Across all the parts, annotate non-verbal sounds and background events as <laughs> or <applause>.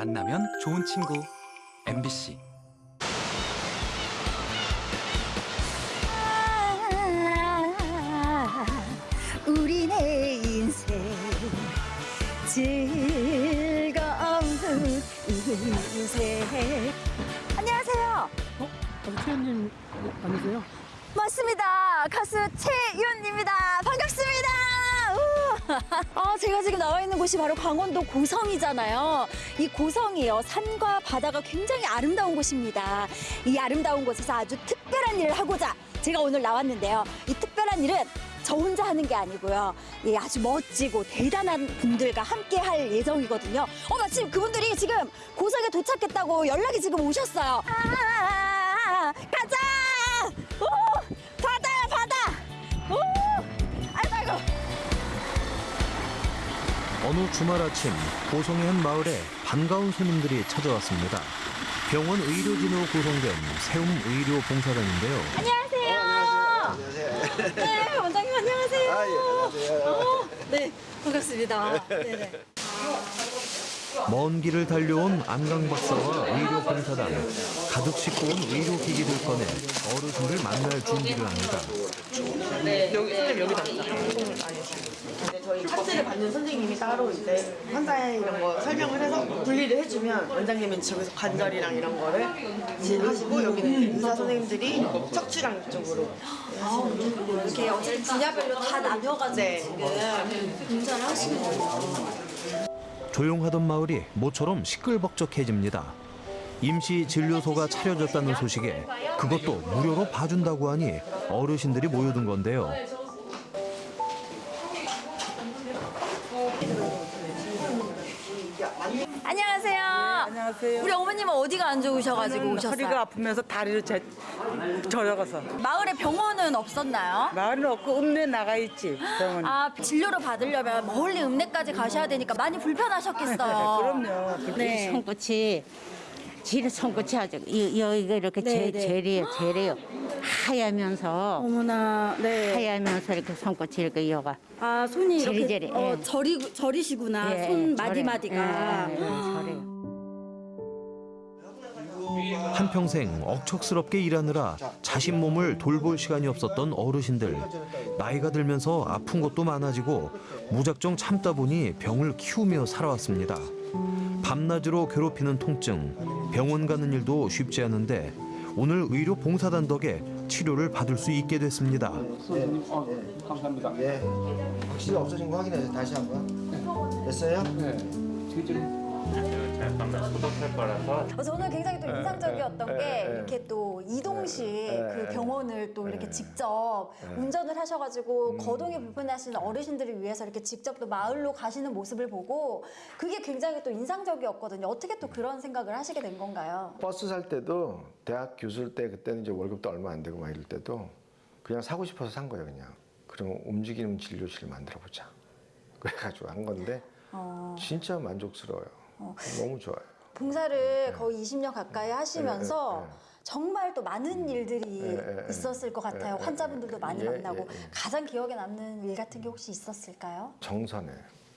만나면 좋은 친구. MBC 우리네 인생 즐거운 인생. 안녕하세요. 어, 최현님 아니세요? 맞습니다. 가수 최윤입니다. 반갑습니다. 우! 아, 제가 지금 나와 있는 곳이 바로 강원도 고성이잖아요 이 고성이요 산과 바다가 굉장히 아름다운 곳입니다 이 아름다운 곳에서 아주 특별한 일을 하고자 제가 오늘 나왔는데요 이 특별한 일은 저 혼자 하는 게 아니고요. 예, 아주 멋지고 대단한 분들과 함께 할 예정이거든요. 어, 마침 그분들이 지금 고성에 도착했다고 연락이 지금 오셨어요. 아, 가자! 어느 주말 아침 고성의 한 마을에 반가운 손님들이 찾아왔습니다. 병원 의료진으로 구성된 세움 의료 봉사단인데요. 안녕하세요. 네, 원장님 안녕하세요. 아, 예, 안녕하세요. 어, 네, 반갑습니다. 네네. 먼 길을 달려온 안강 박사와 의료 봉사단 가득 싣고 온 의료 기기를 꺼내 어르신들 만날 준비를 합니다. 여기 선생님 여기 답니다. 저희 파트를 받는 선생님이 따로 이제 환자의 이런 거 설명을 해서 분리를 해주면 원장님은 저기서 관절이랑 이런 거를 진행하시고 여기는 이제 의사 선생님들이 척추랑 이쪽으로 이렇게 어쨌든 분야별로 다 나뉘어가지고 네. 지금 분장을 하시는 거예요. 조용하던 마을이 모처럼 시끌벅적해집니다. 임시 진료소가 차려졌다는 소식에 그것도 무료로 봐준다고 하니 어르신들이 모여든 건데요. 안녕하세요. 안녕하세요. 우리 어머님은 어디가 안 좋으셔가지고 오셨어요? 허리가 아프면서 다리를 제, 저려가서 마을에 병원은 없었나요? 마을은 없고 읍내 나가 있지 병원. 아 진료를 받으려면 멀리 읍내까지 가셔야 되니까 많이 불편하셨겠어요. 그럼요. 네. 손끝이 지는 손끝이 아주 이- 여기가 이렇게 네, 제, 네. 제리요 제리요 하얗면서 어머나, 네. 하얗면서 이렇게 손끝이 이렇게 여가 아 손이 이렇게 저리저리, 어, 예. 저리 저리시구나. 예, 손 예, 마디. 마디가. 예, 예, 저래요. 한평생 억척스럽게 일하느라 자신 몸을 돌볼 시간이 없었던 어르신들. 나이가 들면서 아픈 것도 많아지고 무작정 참다 보니 병을 키우며 살아왔습니다. 밤낮으로 괴롭히는 통증, 병원 가는 일도 쉽지 않은데 오늘 의료 봉사단 덕에 치료를 받을 수 있게 됐습니다. 예. 확실히 없어진 거 확인해서 다시 한번. 됐어요? 그래서 오늘 굉장히 또 인상적이었던 예, 게 예. 이렇게 또 이동식 예, 그 예. 병원을 또 이렇게 예. 직접 운전을 하셔가지고 음. 거동이 불편하신 어르신들을 위해서 이렇게 직접 또 마을로 가시는 모습을 보고 그게 굉장히 또 인상적이었거든요. 어떻게 또 그런 생각을 하시게 된 건가요? 버스 살 때도 대학 교수일 때 그때는 이제 월급도 얼마 안 되고 막 이럴 때도 그냥 사고 싶어서 산 거예요, 그냥. 그럼 움직이는 진료실 만들어 보자. 그래가지고 한 건데 어, 진짜 만족스러워요. 너무 좋아요. 봉사를 거의 20년 가까이 하시면서 예, 예, 예. 정말 또 많은 일들이 예, 예, 예. 있었을 것 같아요. 환자분들도 많이 예, 만나고 예, 예. 가장 기억에 남는 일 같은 게 혹시 있었을까요? 정선에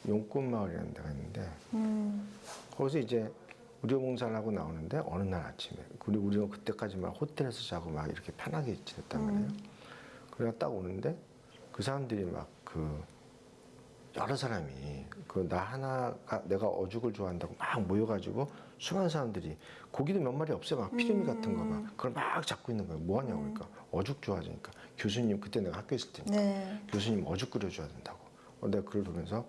용꽃마을이라는 데가 있는데 음, 거기서 이제 의료봉사를 하고 나오는데 어느 날 아침에 우리 우리는 그때까지 막 호텔에서 자고 막 이렇게 편하게 지냈단 말이에요. 그래가 딱 오는데 그 사람들이 막 그 여러 사람이 그 나 하나가 내가 어죽을 좋아한다고 막 모여가지고 수많은 사람들이 고기도 몇 마리 없어요. 막 피레미 같은 거 막 그걸 막 잡고 있는 거예요. 뭐 하냐고 그러니까 어죽 좋아하니까 교수님 그때 내가 학교에 있을 때니까 네. 교수님 어죽 끓여줘야 된다고. 어, 내가 그걸 보면서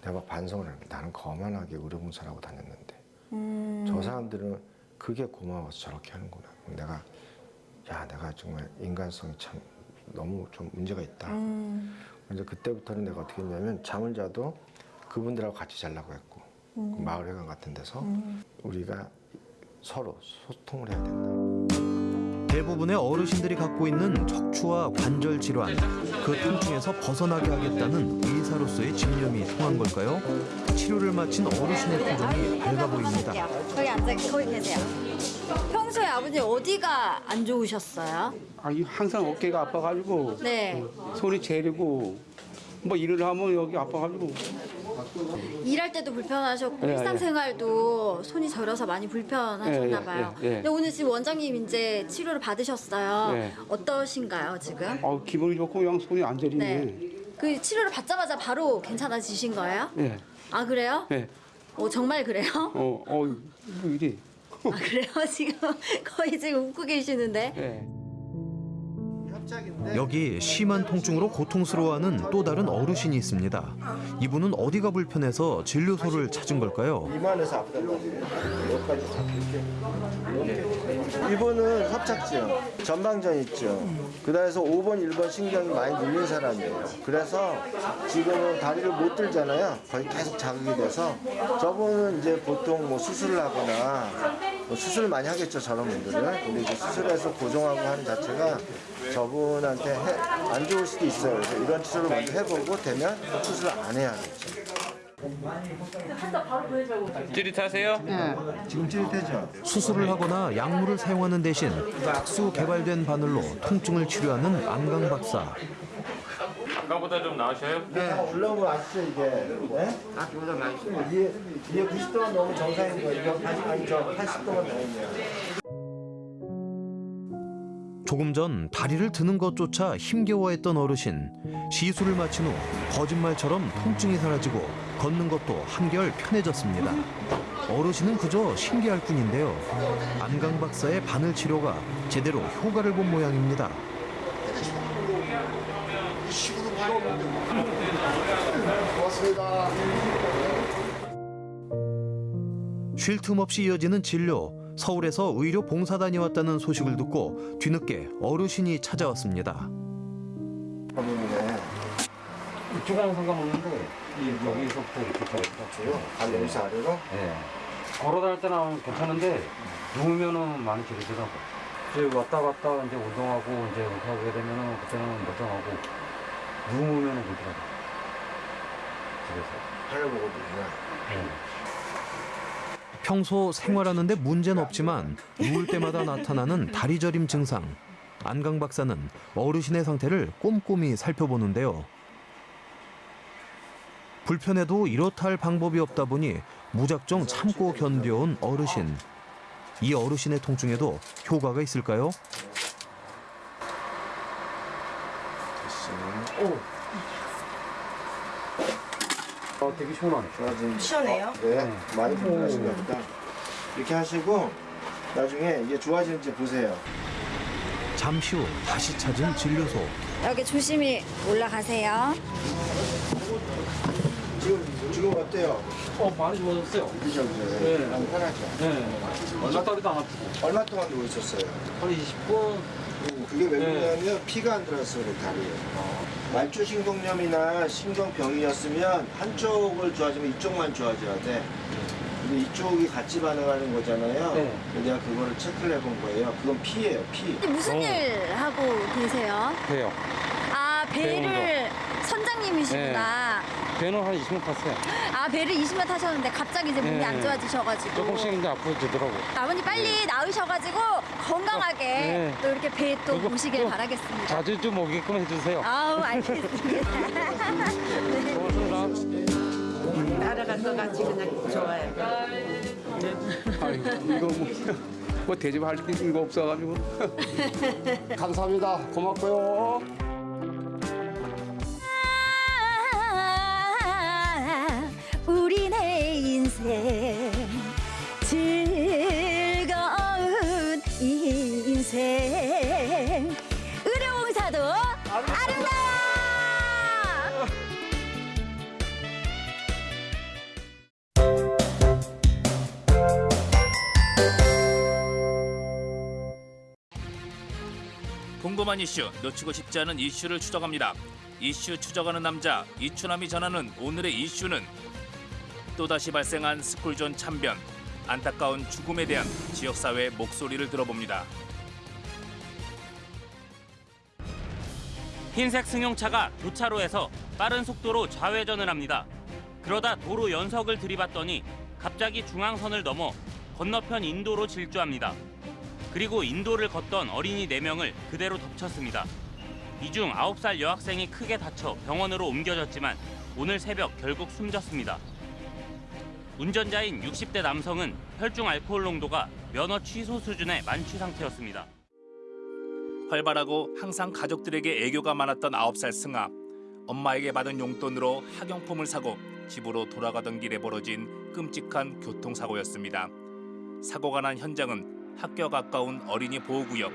내가 막 반성을 합니다. 나는 거만하게 의료봉사라고 다녔는데 음, 저 사람들은 그게 고마워서 저렇게 하는구나. 내가 야 내가 정말 인간성이 참 너무 좀 문제가 있다. 음, 그래서 그때부터는 내가 어떻게 했냐면 잠을 자도 그분들하고 같이 자려고 했고 그 마을회관 같은 데서 우리가 서로 소통을 해야 된다. 대부분의 어르신들이 갖고 있는 척추와 관절 질환, 그 통증에서 벗어나게 하겠다는 의사로서의 집념이 통한 걸까요? 치료를 마친 어르신의 표정이 밝아 보입니다. 거기 앉아 거기 계세요. 평소에 아버님 어디가 안 좋으셨어요? 아, 이 항상 어깨가 아파가지고 네. 손이 제리고 뭐 일을 하면 여기 아파가지고 일할 때도 불편하셨고 예, 일상생활도 손이 저려서 많이 불편하셨나 예, 예, 봐요. 예, 예. 근데 오늘 지금 원장님 이제 치료를 받으셨어요. 예. 어떠신가요 지금? 어, 기분이 좋고 그냥 손이 안 저리네. 네. 그 치료를 받자마자 바로 괜찮아지신 거예요? 예, 아 그래요? 예. 어 정말 그래요? 어, 어, 뭐 이리. 아 그래요? <laughs> 지금 거의 지금 웃고 계시는데. 예. 여기 심한 통증으로 고통스러워하는 또 다른 어르신이 있습니다. 이분은 어디가 불편해서 진료소를 찾은 걸까요? 이만해서 아프단 말이에요. 여기까지 이렇게. 이분은 협착증, 전방전 있죠. 그다음에서 5번, 1번 신경이 많이 눌린 사람이에요. 그래서 지금은 다리를 못 들잖아요. 거의 계속 자극이 돼서 저분은 이제 보통 뭐 수술을 하거나 뭐 수술을 많이 하겠죠 저런 분들은. 근데 이제 수술해서 고정하고 하는 자체가 저분한테 해- 안 좋을 수도 있어요. 그래서 이런 치료를 먼저 해보고 되면 수술을 안 해야 겠죠. 찌릿하세요? 지금 찌릿해져. 수술을 하거나 약물을 사용하는 대신 특수 개발된 바늘로 통증을 치료하는 안강 박사. 아까보다 좀 나으셔요? 네, 올라오면 아시죠 이게? 네? 아, 그보다 많이 이게 이게 90도가 너무 정상인 거예요. 이거 80 아니 저 80도가 넘으면. 조금 전 다리를 드는 것조차 힘겨워했던 어르신. 시술을 마친 후 거짓말처럼 통증이 사라지고 걷는 것도 한결 편해졌습니다. 어르신은 그저 신기할 뿐인데요. 안강 박사의 바늘 치료가 제대로 효과를 본 모양입니다. 쉴 틈 없이 이어지는 진료. 서울에서 의료 봉사단이 왔다는 소식을 듣고 뒤늦게 어르신이 찾아왔습니다. 범인이네. 이쪽하고 상관없는데 이 여기서부터 이렇게 저기요 발 여기서 아래로? 예. 걸어 다닐 때는 괜찮은데 누우면은 많이 지르더라고. 이제 왔다 갔다 이제 운동하고 이제 하게 되면은 그때는 멀쩡하고 누우면은 그러더라고. 집에서. 발을 보고 누구냐? 예. 평소 생활하는데 문제는 없지만 누울 때마다 나타나는 다리 저림 증상. 안강 박사는 어르신의 상태를 꼼꼼히 살펴보는데요. 불편해도 이렇다 할 방법이 없다 보니 무작정 참고 견뎌온 어르신. 이 어르신의 통증에도 효과가 있을까요? 어, 되게 시원하네. 좋아진. 시원해요? 네, 많이 불편하신가 보다. 이렇게 하시고 나중에 이게 좋아지는지 보세요. 잠시 후 다시 찾은 진료소. 여기 조심히 올라가세요. 지금 지금 어때요? 어, 많이 좋아졌어요. 그죠, 그죠. 네. 너무 편하죠. 네. 얼마 다리도 안 아프고. 얼마 동안 누워 있었어요? 한 20분? 그게 왜 네. 그러냐면 피가 안 들어서 그래 다리에. 말초 신경염이나 신경병이었으면 한쪽을 좋아지면 이쪽만 좋아져야 돼. 근데 이쪽이 같이 반응하는 거잖아요. 네. 내가 그거를 체크를 해본 거예요. 그건 피예요, 피. 무슨 일 하고 계세요? 배요. 아 배를 선장님이시구나. 배는 한 20분 탔어요. 아 배를 20년 타셨는데 갑자기 이제 몸이 네. 안 좋아지셔가지고. 조금씩 이제 아파지더라고. 아버님 빨리 나으셔가지고 건강하게 네. 또 이렇게 배 또 보시길 또 바라겠습니다. 자주 좀 오게끔 해주세요. 아우 알겠습니다. <laughs> 고맙습니다. 따라갈 것 같이 그냥 좋아요. 아이고, 이거 뭐, 뭐 대접할 게 없어가지고. <laughs> 감사합니다. 고맙고요. 궁금한 이슈, 놓치고 싶지 않은 이슈를 추적합니다. 이슈 추적하는 남자 이추남이 전하는 오늘의 이슈는 또다시 발생한 스쿨존 참변, 안타까운 죽음에 대한 지역사회의 목소리를 들어봅니다. 흰색 승용차가 교차로에서 빠른 속도로 좌회전을 합니다. 그러다 도로 연석을 들이받더니 갑자기 중앙선을 넘어 건너편 인도로 질주합니다. 그리고 인도를 걷던 어린이 4명을 그대로 덮쳤습니다. 이 중 9살 여학생이 크게 다쳐 병원으로 옮겨졌지만 오늘 새벽 결국 숨졌습니다. 운전자인 60대 남성은 혈중 알코올 농도가 면허 취소 수준의 만취 상태였습니다. 활발하고 항상 가족들에게 애교가 많았던 9살 승아. 엄마에게 받은 용돈으로 학용품을 사고 집으로 돌아가던 길에 벌어진 끔찍한 교통사고였습니다. 사고가 난 현장은 학교 가까운 어린이 보호구역.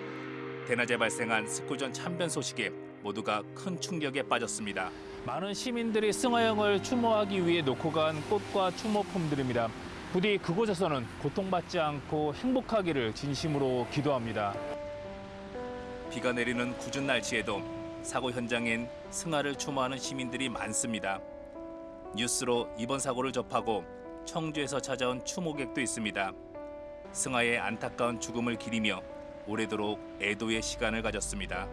대낮에 발생한 스쿨존 참변 소식에 모두가 큰 충격에 빠졌습니다. 많은 시민들이 승하영을 추모하기 위해 놓고 간 꽃과 추모품들입니다. 부디 그곳에서는 고통받지 않고 행복하기를 진심으로 기도합니다. 비가 내리는 궂은 날씨에도 사고 현장엔 승하를 추모하는 시민들이 많습니다. 뉴스로 이번 사고를 접하고 청주에서 찾아온 추모객도 있습니다. 승하의 안타까운 죽음을 기리며 오래도록 애도의 시간을 가졌습니다.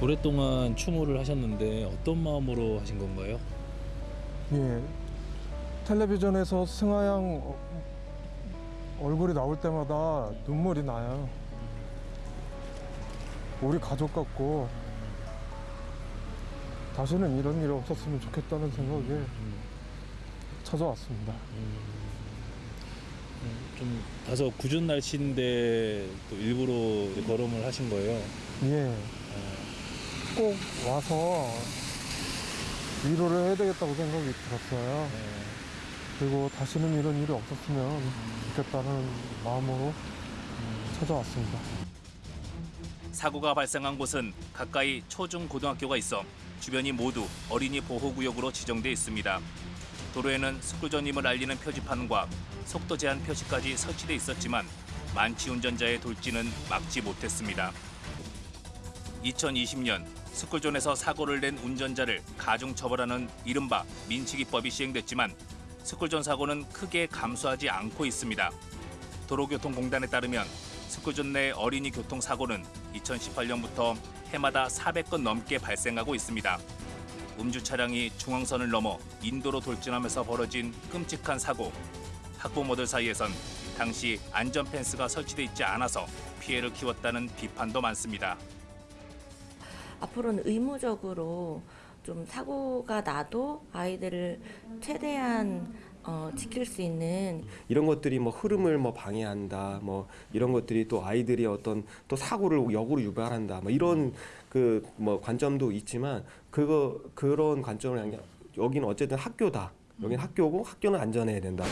오랫동안 추모를 하셨는데 어떤 마음으로 하신 건가요? 예. 텔레비전에서 승하양 어- 얼굴이 나올 때마다 눈물이 나요. 우리 가족 같고 다시는 이런 일이 없었으면 좋겠다는 생각에 찾아왔습니다. 좀 다소 궂은 날씨인데 또 일부러 걸음을 하신 거예요? 예. 꼭 와서 위로를 해야 되겠다고 생각이 들었어요. 그리고 다시는 이런 일이 없었으면 좋겠다는 마음으로 찾아왔습니다. 사고가 발생한 곳은 가까이 초중 고등학교가 있어 주변이 모두 어린이 보호구역으로 지정돼 있습니다. 도로에는 스쿨존임을 알리는 표지판과 속도 제한 표시까지 설치돼 있었지만 만취 운전자의 돌진은 막지 못했습니다. 2020년 스쿨존에서 사고를 낸 운전자를 가중 처벌하는 이른바 민치기법이 시행됐지만 스쿨존 사고는 크게 감소하지 않고 있습니다. 도로교통공단에 따르면 스쿨존 내 어린이 교통 사고는 2018년부터 해마다 400건 넘게 발생하고 있습니다. 음주 차량이 중앙선을 넘어 인도로 돌진하면서 벌어진 끔찍한 사고. 학부모들 사이에선 당시 안전 펜스가 설치돼 있지 않아서 피해를 키웠다는 비판도 많습니다. 앞으로는 의무적으로 좀 사고가 나도 아이들을 최대한 어, 지킬 수 있는 이런 것들이 뭐 흐름을 뭐 방해한다 뭐 이런 것들이 또 아이들이 어떤 또 사고를 역으로 유발한다 뭐 이런 그 뭐 관점도 있지만 그거 그런 관점을 아니라 여기는 어쨌든 학교다 여기는 학교고 학교는 안전해야 된다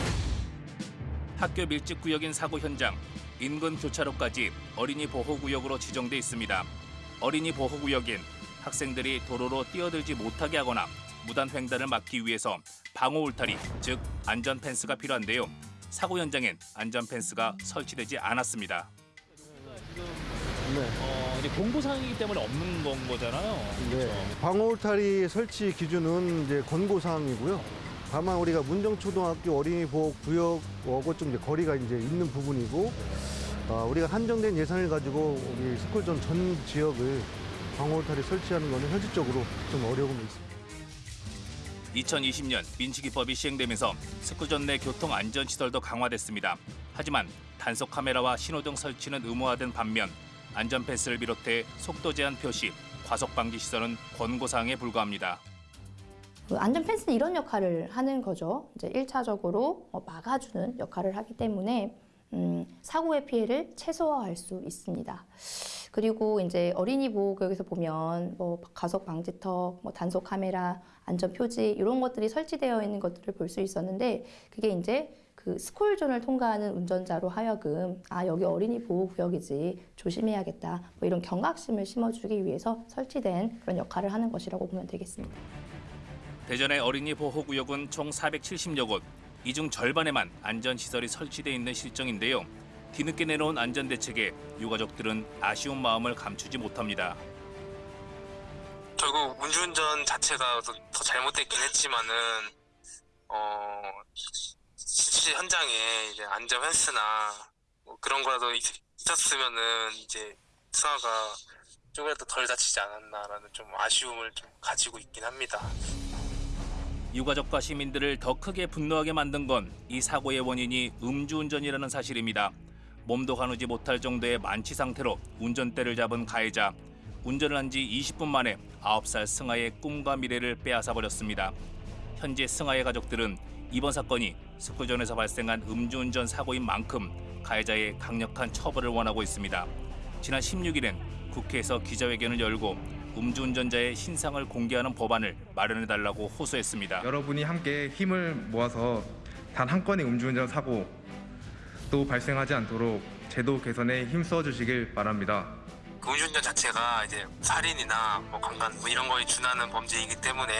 학교 밀집 구역인 사고 현장 인근 교차로까지 어린이 보호 구역으로 지정돼 있습니다. 어린이 보호 구역엔 학생들이 도로로 뛰어들지 못하게 하거나 무단 횡단을 막기 위해서 방호 울타리, 즉 안전 펜스가 필요한데요. 사고 현장엔 안전 펜스가 설치되지 않았습니다. 어, 이제 공고사항이기 때문에 없는 건 거잖아요. 네, 방어 울타리 설치 기준은 이제 권고 사항이고요. 다만 우리가 문정초등학교 어린이 보호 구역하고 좀 이제 거리가 이제 있는 부분이고, 어, 우리가 한정된 예산을 가지고 우리 스쿨존 전 지역을 방어 울타리 설치하는 것은 현실적으로 좀 어려움이 있습니다. 2020년 민치기법이 시행되면서 스쿨존 내 교통 안전 시설도 강화됐습니다. 하지만 단속 카메라와 신호등 설치는 의무화된 반면 안전 펜스를 비롯해 속도 제한 표시, 과속 방지 시설은 권고 사항에 불과합니다. 그 안전 펜스는 이런 역할을 하는 거죠. 이제 1차적으로 막아주는 역할을 하기 때문에 음, 사고의 피해를 최소화할 수 있습니다. 그리고 이제 어린이 보호구역에서 보면 뭐 가속 방지턱, 뭐 단속 카메라, 안전 표지 이런 것들이 설치되어 있는 것들을 볼 수 있었는데 그게 이제 그 스쿨존을 통과하는 운전자로 하여금 아 여기 어린이 보호 구역이지 조심해야겠다 뭐 이런 경각심을 심어주기 위해서 설치된 그런 역할을 하는 것이라고 보면 되겠습니다. 대전의 어린이 보호구역은 총 470여 곳, 이 중 절반에만 안전시설이 설치돼 있는 실정인데요. 뒤늦게 내놓은 안전대책에 유가족들은 아쉬운 마음을 감추지 못합니다. 결국 음주운전 자체가 더, 더 잘못됐긴 했지만은 어 실제 현장에 이제 안전 펜스나 뭐 그런 거라도 있, 있었으면은 이제 수아가 조금이라도 덜 다치지 않았나라는 좀 아쉬움을 좀 가지고 있긴 합니다. 유가족과 시민들을 더 크게 분노하게 만든 건 이 사고의 원인이 음주운전이라는 사실입니다. 몸도 가누지 못할 정도의 만취 상태로 운전대를 잡은 가해자. 운전을 한 지 20분 만에 9살 승아의 꿈과 미래를 빼앗아 버렸습니다. 현재 승아의 가족들은 이번 사건이 스쿨존에서 발생한 음주운전 사고인 만큼 가해자의 강력한 처벌을 원하고 있습니다. 지난 16일엔 국회에서 기자회견을 열고 음주운전자의 신상을 공개하는 법안을 마련해달라고 호소했습니다. 여러분이 함께 힘을 모아서 단 한 건의 음주운전 사고 또 발생하지 않도록 제도 개선에 힘써 주시길 바랍니다. 그 음주운전 자체가 이제 살인이나 뭐 강간 뭐 이런 거에 준하는 범죄이기 때문에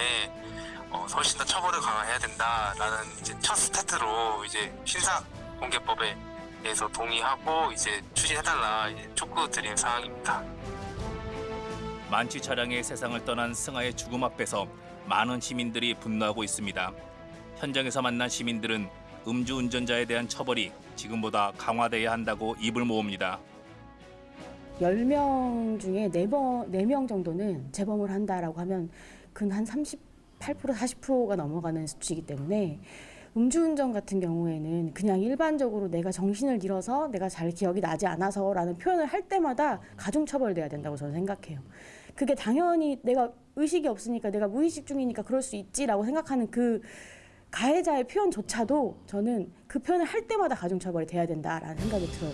어, 훨씬 더 처벌을 강화해야 된다라는 이제 첫 스타트로 이제 신사 공개법에 대해서 동의하고 이제 추진해달라 이제 촉구 드린 사항입니다. 만취 차량의 세상을 떠난 승아의 죽음 앞에서 많은 시민들이 분노하고 있습니다. 현장에서 만난 시민들은 음주운전자에 대한 처벌이 지금보다 강화돼야 한다고 입을 모읍니다. 10명 중에 4번, 4명 정도는 재범을 한다라고 하면 근 한 38% 40%가 넘어가는 수치이기 때문에 음주운전 같은 경우에는 그냥 일반적으로 내가 정신을 잃어서 내가 잘 기억이 나지 않아서 라는 표현을 할 때마다 가중처벌돼야 된다고 저는 생각해요. 그게 당연히 내가 의식이 없으니까 내가 무의식 중이니까 그럴 수 있지라고 생각하는 그 가해자의 표현조차도 저는 그 표현을 할 때마다 가중처벌이 돼야 된다라는 생각이 들어요.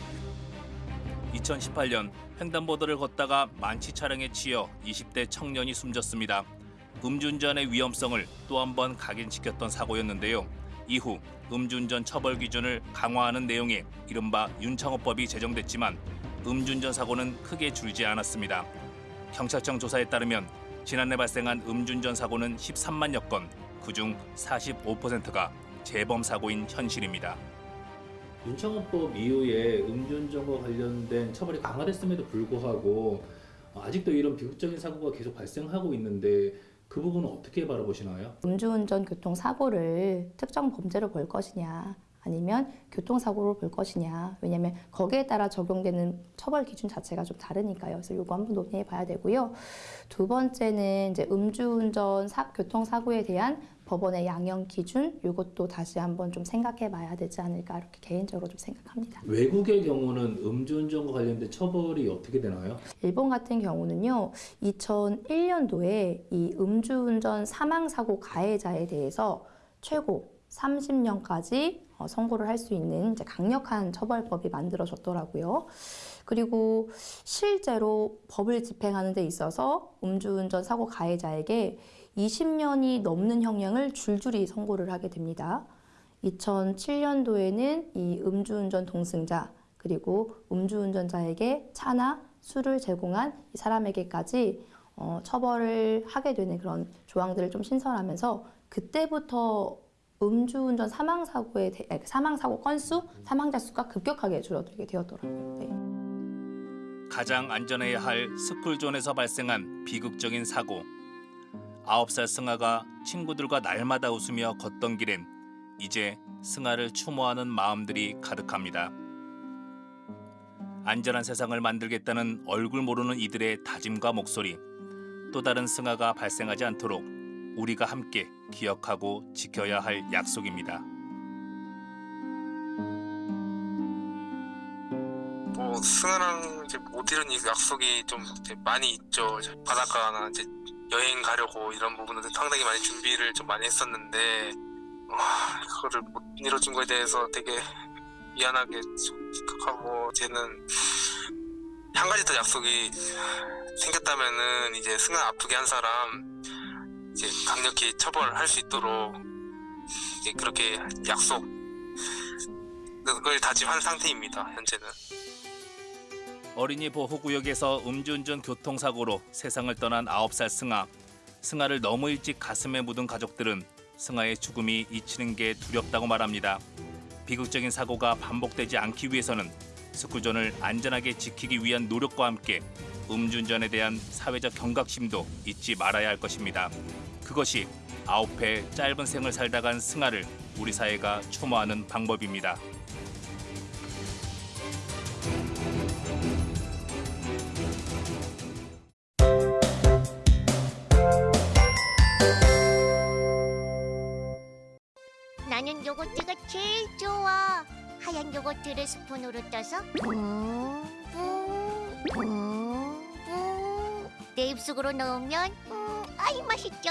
2018년 횡단보도를 걷다가 만취 차량에 치여 20대 청년이 숨졌습니다. 음주운전의 위험성을 또 한 번 각인시켰던 사고였는데요. 이후 음주운전 처벌 기준을 강화하는 내용의 이른바 윤창호법이 제정됐지만 음주운전 사고는 크게 줄지 않았습니다. 경찰청 조사에 따르면 지난해 발생한 음주운전 사고는 13만여 건, 그중 45%가 재범 사고인 현실입니다. 윤창호법 이후에 음주운전과 관련된 처벌이 강화됐음에도 불구하고 아직도 이런 비극적인 사고가 계속 발생하고 있는데 그 부분은 어떻게 바라보시나요? 음주운전 교통사고를 특정 범죄로 볼 것이냐 아니면 교통사고로 볼 것이냐 왜냐하면 거기에 따라 적용되는 처벌 기준 자체가 좀 다르니까요 그래서 이거 한번 논의해 봐야 되고요 두 번째는 이제 음주운전 사, 교통사고에 대한 법원의 양형 기준 이것도 다시 한번 좀 생각해 봐야 되지 않을까 이렇게 개인적으로 좀 생각합니다 외국의 경우는 음주운전과 관련된 처벌이 어떻게 되나요? 일본 같은 경우는요, 2001년도에 이 음주운전 사망사고 가해자에 대해서 최고 30년까지 어, 선고를 할 수 있는 강력한 처벌법이 만들어졌더라고요. 그리고 실제로 법을 집행하는 데 있어서 음주운전 사고 가해자에게 20년이 넘는 형량을 줄줄이 선고를 하게 됩니다. 2007년도에는 이 음주운전 동승자 그리고 음주운전자에게 차나 술을 제공한 이 사람에게까지 어, 처벌을 하게 되는 그런 조항들을 좀 신설하면서 그때부터 음주운전 사망사고의 사망사고 건수, 사망자 수가 급격하게 줄어들게 되었더라고요. 네. 가장 안전해야 할 스쿨존에서 발생한 비극적인 사고. 아홉 살 승아가 친구들과 날마다 웃으며 걷던 길엔 이제 승아를 추모하는 마음들이 가득합니다. 안전한 세상을 만들겠다는 얼굴 모르는 이들의 다짐과 목소리. 또 다른 승아가 발생하지 않도록 우리가 함께 기억하고 지켜야 할 약속입니다. 뭐 승아랑 이제 못 이룬 이 약속이 좀 많이 있죠. 바닷가나 이제 여행 가려고 이런 부분들 상당히 많이 준비를 좀 많이 했었는데 와, 그거를 못 이뤄준 거에 대해서 되게 미안하게 좀 생각하고 이제는 한 가지 더 약속이 생겼다면은 이제 승아 아프게 한 사람 이제 강력히 처벌할 수 있도록 이제 그렇게 약속 그걸 다짐한 상태입니다. 현재는. 어린이 보호구역에서 음주운전 교통사고로 세상을 떠난 9살 승아. 승아를 너무 일찍 가슴에 묻은 가족들은 승아의 죽음이 잊히는 게 두렵다고 말합니다. 비극적인 사고가 반복되지 않기 위해서는 스쿨존을 안전하게 지키기 위한 노력과 함께 음주운전에 대한 사회적 경각심도 잊지 말아야 할 것입니다. 그것이 아홉 해 짧은 생을 살다 간 승아를 우리 사회가 추모하는 방법입니다. 요거트를 스푼으로 떠서 내 입속으로 넣으면 음, 아이 맛있죠.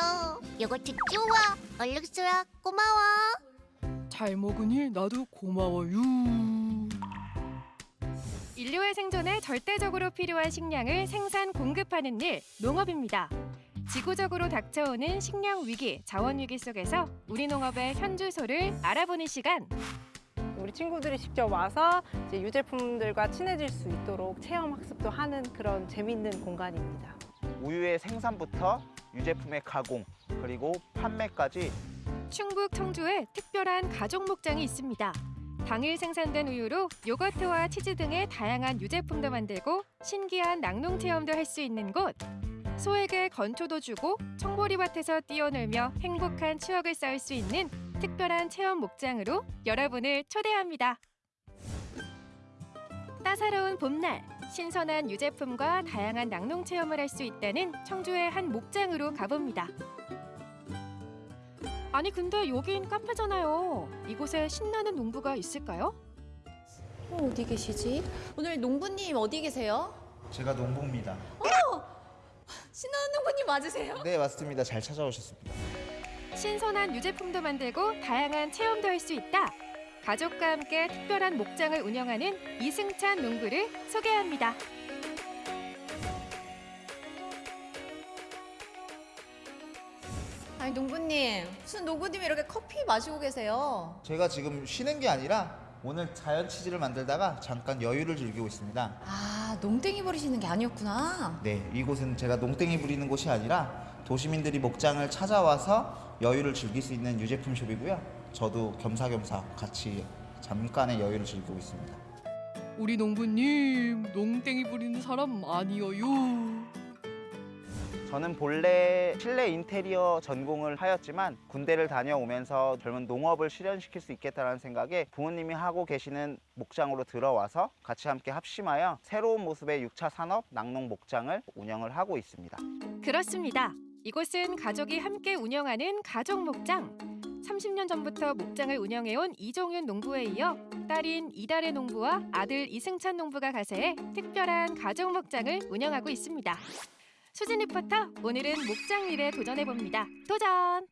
요거트 좋아. 얼른 쏘라. 고마워. 잘 먹으니 나도 고마워요. 인류의 생존에 절대적으로 필요한 식량을 생산 공급하는 일, 농업입니다. 지구적으로 닥쳐오는 식량 위기, 자원 위기 속에서 우리 농업의 현주소를 알아보는 시간. 우리 친구들이 직접 와서 이제 유제품들과 친해질 수 있도록 체험 학습도 하는 그런 재밌는 공간입니다. 우유의 생산부터 유제품의 가공 그리고 판매까지 충북 청주에 특별한 가족 목장이 있습니다. 당일 생산된 우유로 요거트와 치즈 등의 다양한 유제품도 만들고 신기한 낙농 체험도 할 수 있는 곳. 소에게 건초도 주고 청보리밭에서 뛰어놀며 행복한 추억을 쌓을 수 있는 특별한 체험 목장으로 여러분을 초대합니다. 따사로운 봄날, 신선한 유제품과 다양한 낙농 체험을 할 수 있다는 청주의 한 목장으로 가봅니다. 아니 근데 여긴 카페잖아요. 이곳에 신나는 농부가 있을까요? 어, 어디 계시지? 오늘 농부님 어디 계세요? 제가 농부입니다. 어! 신나는 농부님 맞으세요? 네, 맞습니다. 잘 찾아오셨습니다. 신선한 유제품도 만들고 다양한 체험도 할 수 있다. 가족과 함께 특별한 목장을 운영하는 이승찬 농부를 소개합니다. 아니 농부님 무슨 농부님이 이렇게 커피 마시고 계세요? 제가 지금 쉬는 게 아니라 오늘 자연 치즈를 만들다가 잠깐 여유를 즐기고 있습니다. 아 농땡이 부리시는 게 아니었구나. 네, 이곳은 제가 농땡이 부리는 곳이 아니라 도시민들이 목장을 찾아와서 여유를 즐길 수 있는 유제품 숍이고요. 저도 겸사겸사 같이 잠깐의 여유를 즐기고 있습니다. 우리 농부님 농땡이 부리는 사람 아니어요. 저는 본래 실내 인테리어 전공을 하였지만 군대를 다녀오면서 젊은 농업을 실현시킬 수 있겠다는 생각에 부모님이 하고 계시는 목장으로 들어와서 같이 함께 합심하여 새로운 모습의 6차 산업 낙농 목장을 운영을 하고 있습니다. 그렇습니다. 이곳은 가족이 함께 운영하는 가족 목장. 30년 전부터 목장을 운영해온 이종윤 농부에 이어 딸인 이달의 농부와 아들 이승찬 농부가 가세해 특별한 가족 목장을 운영하고 있습니다. 수진 리포터, 오늘은 목장 일에 도전해 봅니다. 도전!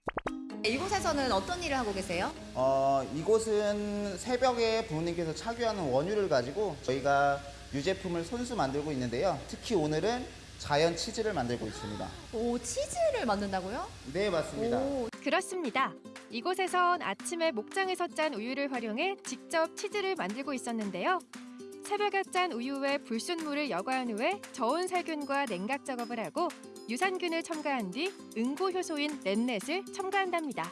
이곳에서는 어떤 일을 하고 계세요? 어, 이곳은 새벽에 부모님께서 착유하는 원유를 가지고 저희가 유제품을 손수 만들고 있는데요. 특히 오늘은 자연 치즈를 만들고 있습니다. 오 치즈를 만든다고요? 네, 맞습니다. 그렇습니다. 이곳에선 아침에 목장에서 짠 우유를 활용해 직접 치즈를 만들고 있었는데요. 새벽에 짠 우유에 불순물을 여과한 후에 저온 살균과 냉각 작업을 하고 유산균을 첨가한 뒤 응고 효소인 랩넷을 첨가한답니다.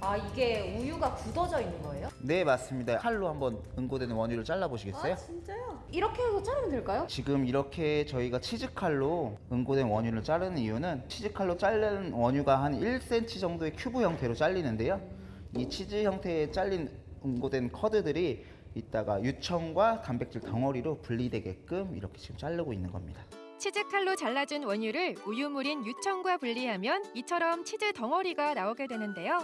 아 이게 우유가 굳어져 있는 거예요? 네, 맞습니다. 칼로 한번 응고되는 원유를 잘라 보시겠어요? 아 진짜요? 이렇게 해서 자르면 될까요? 지금 이렇게 저희가 치즈칼로 응고된 원유를 자르는 이유는 치즈칼로 자른 원유가 한 1cm 정도의 큐브 형태로 잘리는데요. 이 치즈 형태의 잘린 응고된 커드들이 이따가 유청과 단백질 덩어리로 분리되게끔 이렇게 지금 자르고 있는 겁니다. 치즈칼로 잘라준 원유를 우유물인 유청과 분리하면 이처럼 치즈 덩어리가 나오게 되는데요.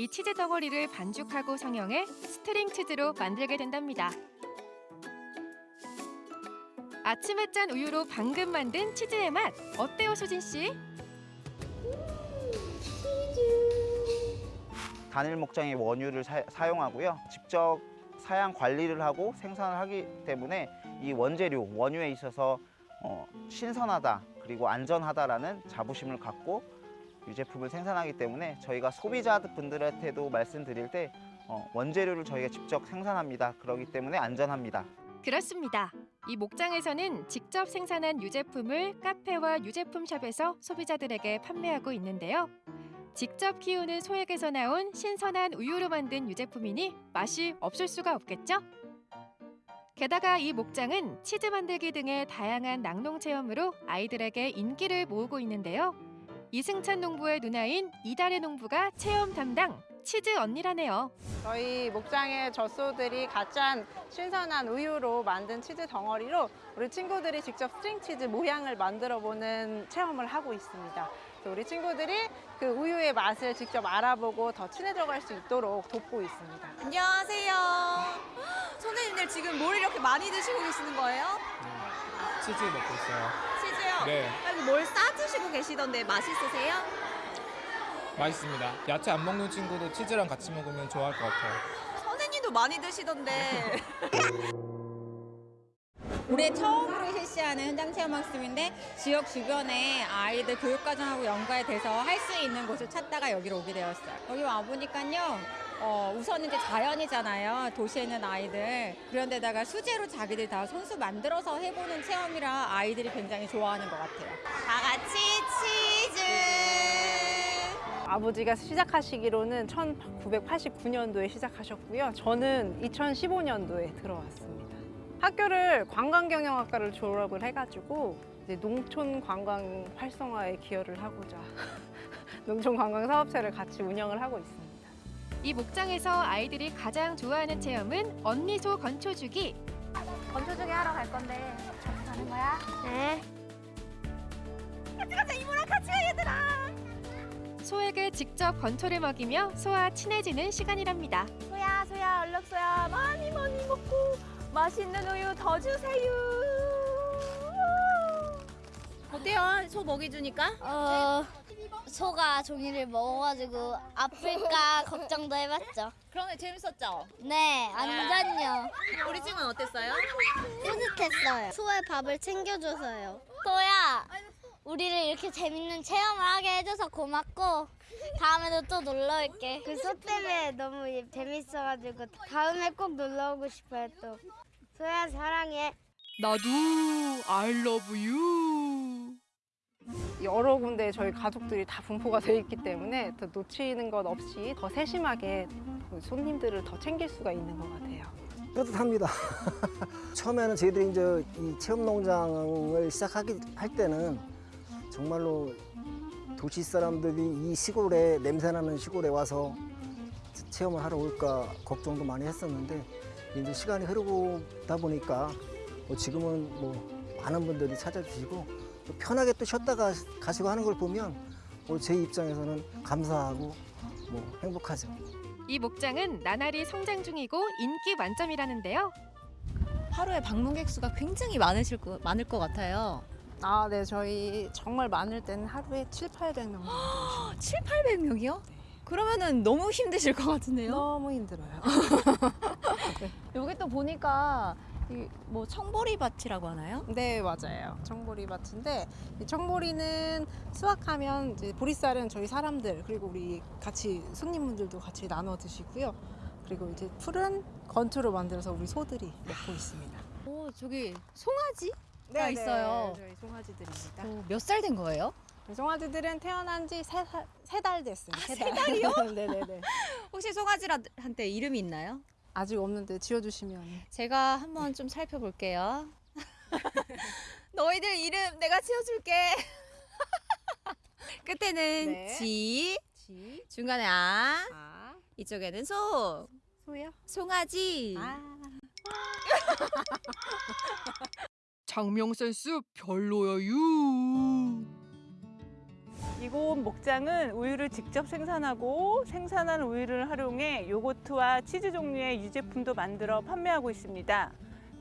이 치즈 덩어리를 반죽하고 성형해 스트링 치즈로 만들게 된답니다. 아침에 짠 우유로 방금 만든 치즈의 맛 어때요, 수진 씨? 단일 목장의 원유를 사, 용하고요 직접 사양 관리를 하고 생산을 하기 때문에 이 원재료, 원유에 있어서 어, 신선하다 그리고 안전하다라는 자부심을 갖고 유제품을 생산하기 때문에 저희가 소비자분들한테도 말씀드릴 때 어, 원재료를 저희가 직접 생산합니다. 그렇기 때문에 안전합니다. 그렇습니다. 이 목장에서는 직접 생산한 유제품을 카페와 유제품 샵에서 소비자들에게 판매하고 있는데요. 직접 키우는 소액에서 나온 신선한 우유로 만든 유제품이니 맛이 없을 수가 없겠죠? 게다가 이 목장은 치즈 만들기 등의 다양한 낙농 체험으로 아이들에게 인기를 모으고 있는데요. 이승찬 농부의 누나인 이달의 농부가 체험 담당 치즈 언니라네요. 저희 목장의 젖소들이 가짠 신선한 우유로 만든 치즈 덩어리로 우리 친구들이 직접 스트링 치즈 모양을 만들어 보는 체험을 하고 있습니다. 그래서 우리 친구들이 그 우유의 맛을 직접 알아보고 더 친해져 갈 수 있도록 돕고 있습니다. 안녕하세요. 선생님들 지금 뭘 이렇게 많이 드시고 계시는 거예요? 치즈 먹고 있어요. 네. 여기 뭘 싸주시고 계시던데 맛있으세요? 맛있습니다. 야채 안 먹는 친구도 치즈랑 같이 먹으면 좋아할 것 같아요. 선생님도 많이 드시던데. <laughs> 올해 처음으로 실시하는 현장 체험 학습인데 지역 주변에 아이들 교육과정하고 연관돼서 할 수 있는 곳을 찾다가 여기로 오게 되었어요. 여기 와 보니까요. 어, 우선은 이제 자연이잖아요. 도시에 있는 아이들. 그런데다가 수제로 자기들 다 손수 만들어서 해보는 체험이라 아이들이 굉장히 좋아하는 것 같아요. 다 같이 치즈! 아버지가 시작하시기로는 1989년도에 시작하셨고요. 저는 2015년도에 들어왔습니다. 학교를 관광경영학과를 졸업을 해가지고 이제 농촌 관광 활성화에 기여를 하고자 <laughs> 농촌 관광 사업체를 같이 운영을 하고 있습니다. 이 목장에서 아이들이 가장 좋아하는 체험은 언니소 건초주기. 건초주기 하러 갈 건데 같이 가는 거야? 네. 같이 가자 이모랑 같이 가 얘들아. 소에게 직접 건초를 먹이며 소와 친해지는 시간이랍니다. 소야 소야 얼른 소야 많이 많이 먹고 맛있는 우유 더 주세요. 어때요? 소 먹이 주니까? 어, 소가 종이를 먹어가지고 아플까 <laughs> 걱정도 해봤죠. 그러네 재밌었죠? 네, 완전요. 우리 친구는 어땠어요? 뿌듯했어요. 소의 밥을 챙겨줘서요. 소야, 우리를 이렇게 재밌는 체험을 하게 해줘서 고맙고 다음에도 또 놀러 올게. 그 소 때문에 너무 재밌어가지고 다음에 꼭 놀러 오고 싶어요 또. 소야 사랑해. 나도 I love you. 여러 군데 저희 가족들이 다 분포가 돼 있기 때문에 더 놓치는 것 없이 더 세심하게 그 손님들을 더 챙길 수가 있는 것 같아요. 뿌듯합니다. <laughs> 처음에는 저희들이 이제 이 체험 농장을 시작하기 할 때는 정말로 도시 사람들이 이 시골에 냄새나는 시골에 와서 체험을 하러 올까 걱정도 많이 했었는데 이제 시간이 흐르다 보니까 뭐 지금은 뭐 많은 분들이 찾아주시고 또 편하게 또 쉬었다가 가시고 하는 걸 보면 뭐제 입장에서는 감사하고 뭐 행복하죠. 이 목장은 나날이 성장 중이고 인기 만점이라는데요. 하루에 방문객 수가 굉장히 많으실 거, 많을 것 같아요. 아, 네. 저희 정말 많을 때는 하루에 7, 800명. 7, 800명이요? 그러면은 너무 힘드실 것 같은데요? 너무 힘들어요. <laughs> 여기 또 보니까 이 뭐 청보리 밭이라고 하나요? 네, 맞아요. 청보리 밭인데 이 청보리는 수확하면 이제 보리쌀은 저희 사람들 그리고 우리 같이 손님분들도 같이 나눠 드시고요. 그리고 이제 풀은 건초로 만들어서 우리 소들이 먹고 있습니다. 오, 저기 송아지가 네, 있어요. 네, 저희 송아지들입니다. 몇 살 된 거예요? 송아지들은 태어난 지 세달 됐어요. 세. 달이요? 네네네. <laughs> 혹시 송아지한테 이름이 있나요? 아직 없는데 지어주시면. 제가 한번 좀 살펴볼게요. <laughs> 너희들 이름 내가 지어줄게. <laughs> 끝에는 네. 지, 지. 중간에 아, 이쪽에는 소. 소요? 송아지. 장명 센스 별로야 유. 이곳 목장은 우유를 직접 생산하고 생산한 우유를 활용해 요거트와 치즈 종류의 유제품도 만들어 판매하고 있습니다.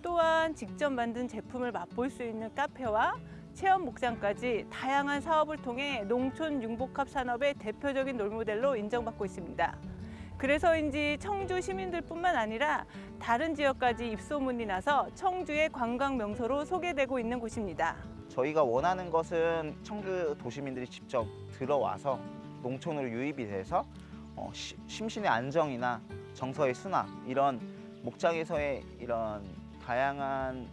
또한 직접 만든 제품을 맛볼 수 있는 카페와 체험 목장까지 다양한 사업을 통해 농촌 융복합 산업의 대표적인 롤모델로 인정받고 있습니다. 그래서인지 청주 시민들뿐만 아니라 다른 지역까지 입소문이 나서 청주의 관광 명소로 소개되고 있는 곳입니다. 저희가 원하는 것은 청주 도시민들이 직접 들어와서 농촌으로 유입이 돼서 어, 시- 심신의 안정이나 정서의 순화 이런 목장에서의 이런 다양한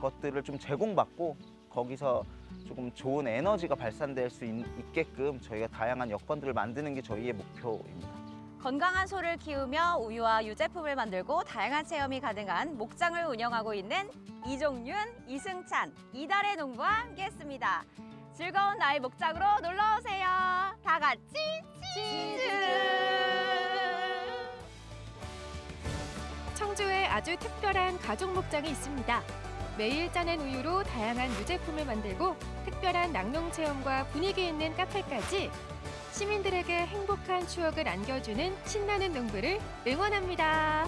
것들을 좀 제공받고 거기서 조금 좋은 에너지가 발산될 수 있, 있게끔 저희가 다양한 여건들을 만드는 게 저희의 목표입니다. 건강한 소를 키우며 우유와 유제품을 만들고 다양한 체험이 가능한 목장을 운영하고 있는 이종윤, 이승찬, 이달의 농부와 함께했습니다. 즐거운 나의 목장으로 놀러 오세요. 다 같이 치즈! 청주에 아주 특별한 가족 목장이 있습니다. 매일 짜낸 우유로 다양한 유제품을 만들고 특별한 낙농 체험과 분위기 있는 카페까지 시민들에게 행복한 추억을 안겨주는 신나는 농구를 응원합니다.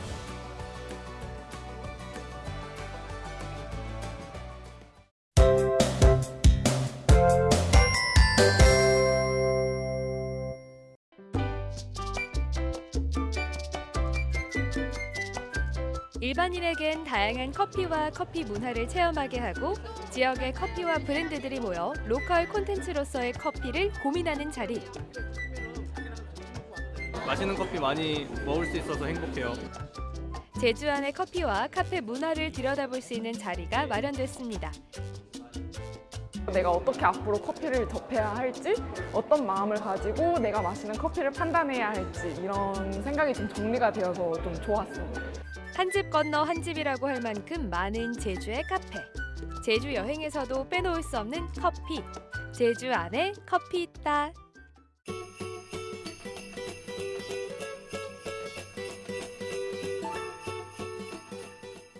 일반인에겐 다양한 커피와 커피 문화를 체험하게 하고 지역의 커피와 브랜드들이 모여 로컬 콘텐츠로서의 커피를 고민하는 자리. 맛있는 커피 많이 먹을 수 있어서 행복해요. 제주 안의 커피와 카페 문화를 들여다볼 수 있는 자리가 마련됐습니다. 내가 어떻게 앞으로 커피를 접해야 할지, 어떤 마음을 가지고 내가 마시는 커피를 판단해야 할지 이런 생각이 좀 정리가 되어서 좀 좋았습니다. 한 집 건너 한 집이라고 할 만큼 많은 제주의 카페. 제주 여행에서도 빼놓을 수 없는 커피. 제주 안에 커피 있다.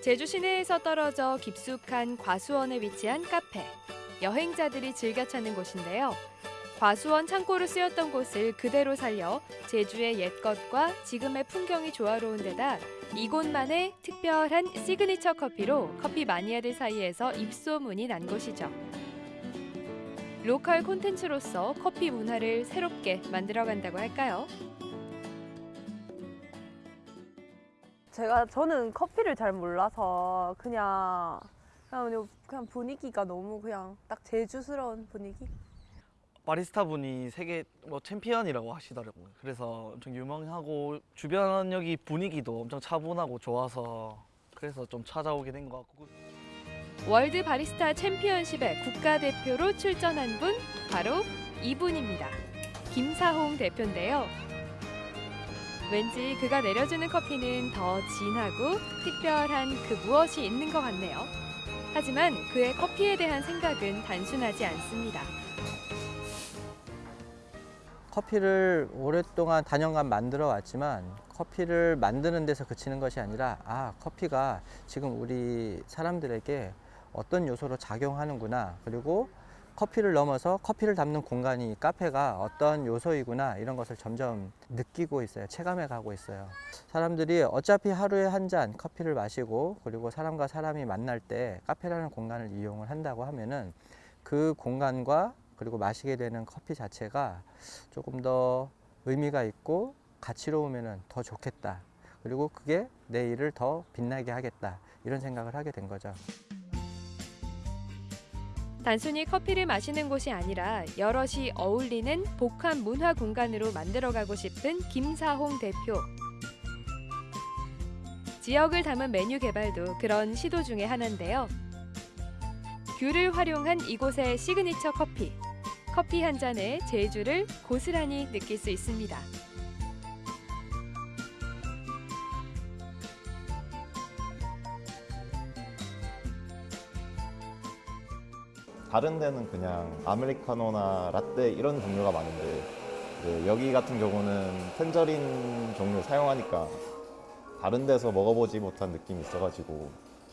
제주 시내에서 떨어져 깊숙한 과수원에 위치한 카페. 여행자들이 즐겨 찾는 곳인데요. 과수원 창고로 쓰였던 곳을 그대로 살려 제주의 옛것과 지금의 풍경이 조화로운 데다 이곳만의 특별한 시그니처 커피로 커피 마니아들 사이에서 입소문이 난 곳이죠. local 콘텐츠로서 커피 문화를 새롭게 만들어간다고 할까요? 제가 저는 커피를 잘 몰라서 그냥 그냥 그냥 분위기가 너무 그냥 딱 제주스러운 분위기. 바리스타 분이 세계 뭐 챔피언이라고 하시더라고요. 그래서 엄청 유명하고 주변 여기 분위기도 엄청 차분하고 좋아서 그래서 좀 찾아오게 된 것 같고 World Barista Championship의 국가대표로 출전한 분 바로 이분입니다. 김사홍 대표인데요. 왠지 그가 내려주는 커피는 더 진하고 특별한 그 무엇이 있는 것 같네요. 하지만 그의 커피에 대한 생각은 단순하지 않습니다. 커피를 오랫동안 단연간 만들어 왔지만 커피를 만드는 데서 그치는 것이 아니라 아 커피가 지금 우리 사람들에게 어떤 요소로 작용하는구나. 그리고 커피를 넘어서 커피를 담는 공간이 카페가 어떤 요소이구나 이런 것을 점점 느끼고 있어요. 체감해 가고 있어요. 사람들이 어차피 하루에 한 잔 커피를 마시고 그리고 사람과 사람이 만날 때 카페라는 공간을 이용을 한다고 하면은 그 공간과 그리고 마시게 되는 커피 자체가 조금 더 의미가 있고 가치로우면 더 좋겠다. 그리고 그게 내 일을 더 빛나게 하겠다. 이런 생각을 하게 된 거죠. 단순히 커피를 마시는 곳이 아니라 여럿이 어울리는 복합 문화 공간으로 만들어가고 싶은 김사홍 대표. 지역을 담은 메뉴 개발도 그런 시도 중에 하나인데요. 귤을 활용한 이곳의 시그니처 커피. 커피 한 잔에 제주를 고스란히 느낄 수 있습니다. 다른 데는 그냥 아메리카노나 라떼 이런 종류가 많은데 여기 같은 경우는 tangerine 종류 사용하니까 다른 데서 먹어보지 못한 느낌이 있어가지고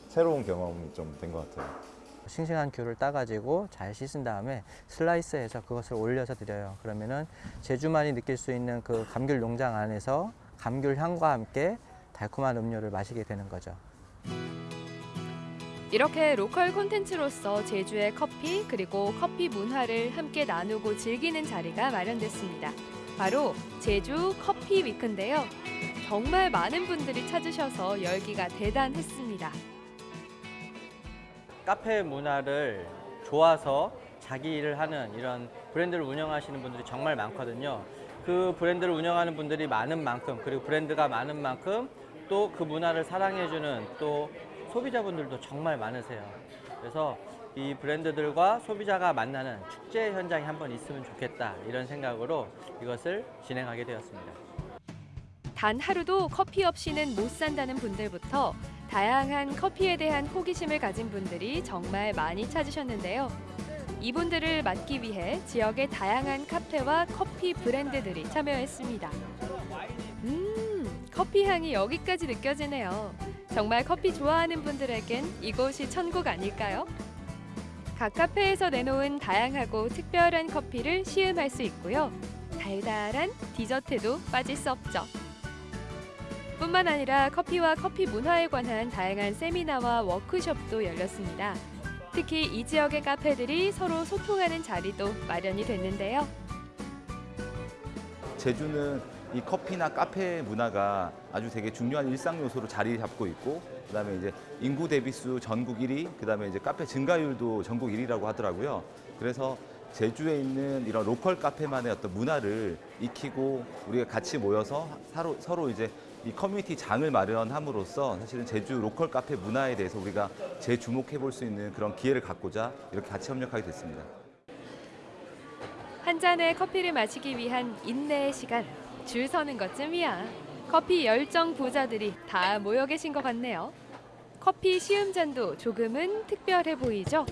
새로운 경험이 좀 된 것 같아요. 싱싱한 귤을 따가지고 잘 씻은 다음에 슬라이스해서 그것을 올려서 드려요. 그러면은 제주만이 느낄 수 있는 그 감귤 농장 안에서 감귤 향과 함께 달콤한 음료를 마시게 되는 거죠. 이렇게 로컬 콘텐츠로서 제주의 커피 그리고 커피 문화를 함께 나누고 즐기는 자리가 마련됐습니다. 바로 제주 커피 위크인데요. 정말 많은 분들이 찾으셔서 열기가 대단했습니다. 카페 문화를 좋아서 자기 일을 하는 이런 브랜드를 운영하시는 분들이 정말 많거든요. 그 브랜드를 운영하는 분들이 많은 만큼 그리고 브랜드가 많은 만큼 또 그 문화를 사랑해주는 또 소비자분들도 정말 많으세요. 그래서 이 브랜드들과 소비자가 만나는 축제 현장이 한번 있으면 좋겠다 이런 생각으로 이것을 진행하게 되었습니다. 단 하루도 커피 없이는 못 산다는 분들부터 다양한 커피에 대한 호기심을 가진 분들이 정말 많이 찾으셨는데요. 이분들을 맡기 위해 지역의 다양한 카페와 커피 브랜드들이 참여했습니다. 음, 커피 향이 여기까지 느껴지네요. 정말 커피 좋아하는 분들에겐 이곳이 천국 아닐까요? 각 카페에서 내놓은 다양하고 특별한 커피를 시음할 수 있고요. 달달한 디저트도 빠질 수 없죠. 뿐만 아니라 커피와 커피 문화에 관한 다양한 세미나와 워크숍도 열렸습니다. 특히 이 지역의 카페들이 서로 소통하는 자리도 마련이 됐는데요. 제주는 이 커피나 카페 문화가 아주 되게 중요한 일상 요소로 자리 잡고 있고 그다음에 이제 인구 대비수 전국 1위, 그다음에 이제 카페 증가율도 전국 1위라고 하더라고요. 그래서 제주에 있는 이런 로컬 카페만의 어떤 문화를 익히고 우리가 같이 모여서 서로, 서로 이제 이 커뮤니티 장을 마련함으로써 사실은 제주 로컬 카페 문화에 대해서 우리가 재주목해 볼 수 있는 그런 기회를 갖고자 이렇게 같이 협력하게 됐습니다. 한 잔의 커피를 마시기 위한 인내의 시간. 줄 서는 것쯤이야. 커피 열정 부자들이 다 모여 계신 것 같네요. 커피 시음잔도 조금은 특별해 보이죠?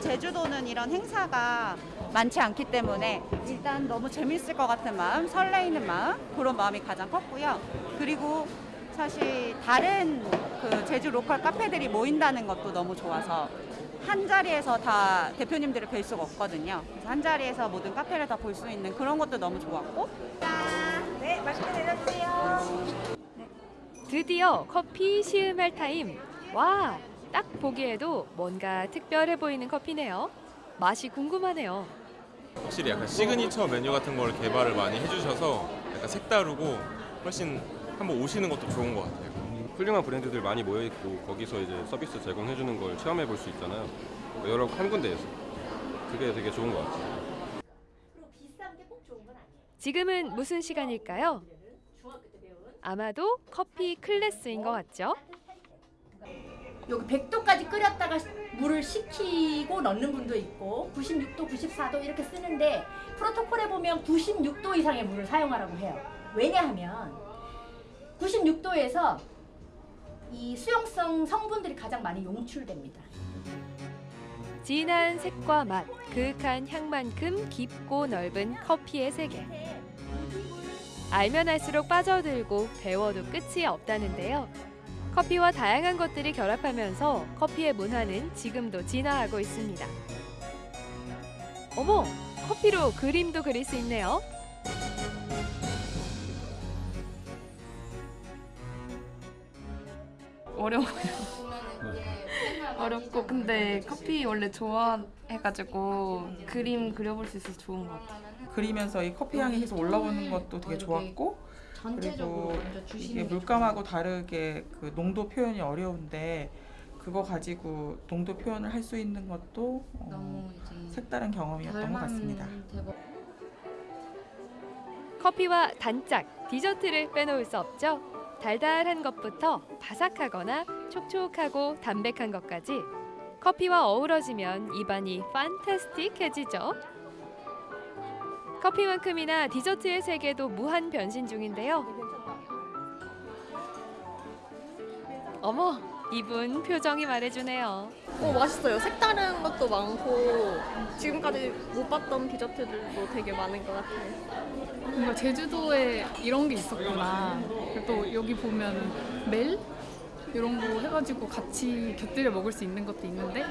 제주도는 이런 행사가 많지 않기 때문에 일단 너무 재밌을 것 같은 마음, 설레이는 마음 그런 마음이 가장 컸고요. 그리고 사실 다른 그 제주 로컬 카페들이 모인다는 것도 너무 좋아서 한 자리에서 다 대표님들을 뵐 수가 없거든요. 그래서 한 자리에서 모든 카페를 다 볼 수 있는 그런 것도 너무 좋았고. 네, 맛있게 내려주세요. 드디어 커피 시음할 타임. 와, 딱 보기에도 뭔가 특별해 보이는 커피네요. 맛이 궁금하네요. 확실히 약간 시그니처 메뉴 같은 걸 개발을 많이 해주셔서 약간 색다르고 훨씬 한번 오시는 것도 좋은 것 같아요. 훌륭한 브랜드들 많이 모여 있고 거기서 이제 서비스 제공해 주는 걸 체험해 볼 수 있잖아요. 여러 한 군데에서 그게 되게 좋은 것 같아요. 지금은 무슨 시간일까요? 아마도 커피 클래스인 것 같죠? 여기 100도까지 끓였다가 물을 식히고 넣는 분도 있고 96도, 94도 이렇게 쓰는데 프로토콜에 보면 96도 이상의 물을 사용하라고 해요. 왜냐하면 96도에서 이 수용성 성분들이 가장 많이 용출됩니다. 진한 색과 맛, 그윽한 향만큼 깊고 넓은 커피의 세계. 알면 알수록 빠져들고 배워도 끝이 없다는데요. 커피와 다양한 것들이 결합하면서 커피의 문화는 지금도 진화하고 있습니다. 어머, 커피로 그림도 그릴 수 있네요. 어려워요. 어렵고 근데 커피 원래 좋아해가지고 그림 그려볼 수 있어서 좋은 것 같아요. 그리면서 이 커피 향이 계속 올라오는 것도 되게 좋았고 전체적으로 그리고 먼저 주시는 이게 게 물감하고 다르게 그 농도 표현이 어려운데 그거 가지고 농도 표현을 할 수 있는 것도 어, 색다른 경험이었던 것 같습니다. 커피와 단짝, 디저트를 빼놓을 수 없죠. 달달한 것부터 바삭하거나 촉촉하고 담백한 것까지 커피와 어우러지면 입안이 판타스틱해지죠. 커피만큼이나 디저트의 세계도 무한 변신 중인데요. 어머, 이분 표정이 말해주네요. 오 맛있어요. 색다른 것도 많고 지금까지 못 봤던 디저트들도 되게 많은 것 같아요. 뭔가 제주도에 이런 게 있었구나. 그리고 또 여기 보면 멜 이런 거 해가지고 같이 곁들여 먹을 수 있는 것도 있는데